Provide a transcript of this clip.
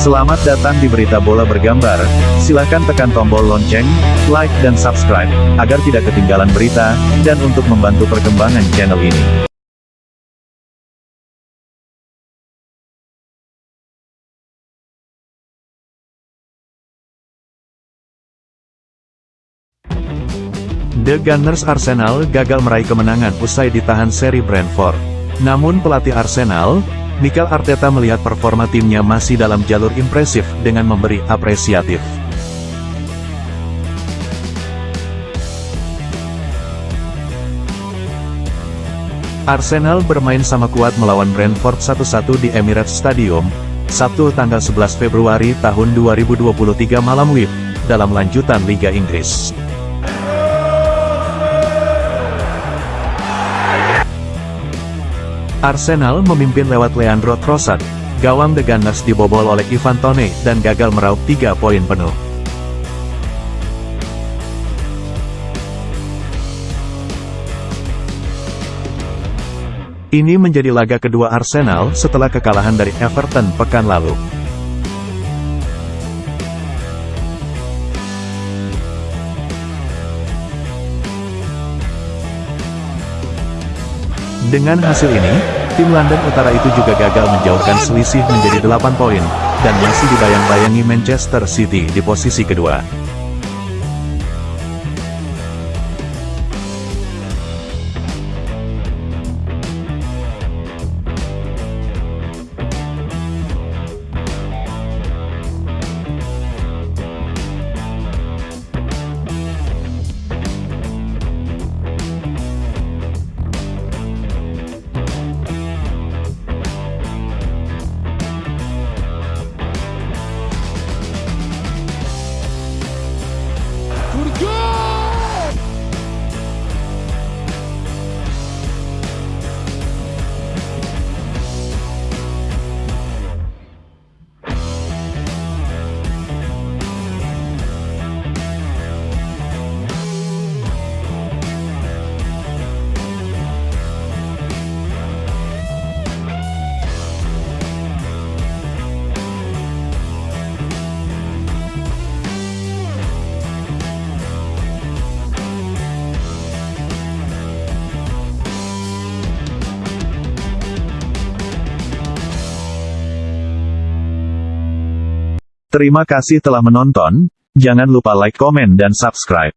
Selamat datang di Berita Bola Bergambar. Silahkan tekan tombol lonceng, like dan subscribe, agar tidak ketinggalan berita, dan untuk membantu perkembangan channel ini. The Gunners Arsenal gagal meraih kemenangan usai ditahan seri Brentford. Namun pelatih Arsenal, Mikel Arteta melihat performa timnya masih dalam jalur impresif dengan memberi apresiatif. Arsenal bermain sama kuat melawan Brentford 1-1 di Emirates Stadium, Sabtu tanggal 11 Februari tahun 2023 malam WIB, dalam lanjutan Liga Inggris. Arsenal memimpin lewat Leandro Trossard, gawang The Gunners dibobol oleh Ivan Toney dan gagal meraup 3 poin penuh. Ini menjadi laga kedua Arsenal setelah kekalahan dari Everton pekan lalu. Dengan hasil ini, tim London Utara itu juga gagal menjauhkan selisih menjadi 8 poin, dan masih dibayang-bayangi Manchester City di posisi kedua. Terima kasih telah menonton, jangan lupa like, komen dan subscribe.